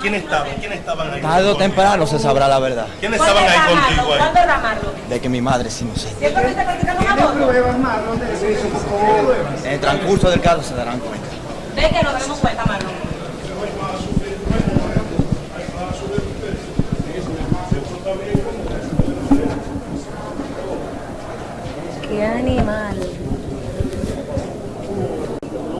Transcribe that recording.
¿Quién estaba? ¿Quién estaban ahí? Tarde o temprano se sabrá la verdad. ¿Quiénes estaban ahí contigo ¿Cuándo era De que mi madre es inocente. ¿Siempre que está practicando? En el transcurso del caso se darán cuenta. Ve que nos daremos cuenta, Marlon. Qué animal.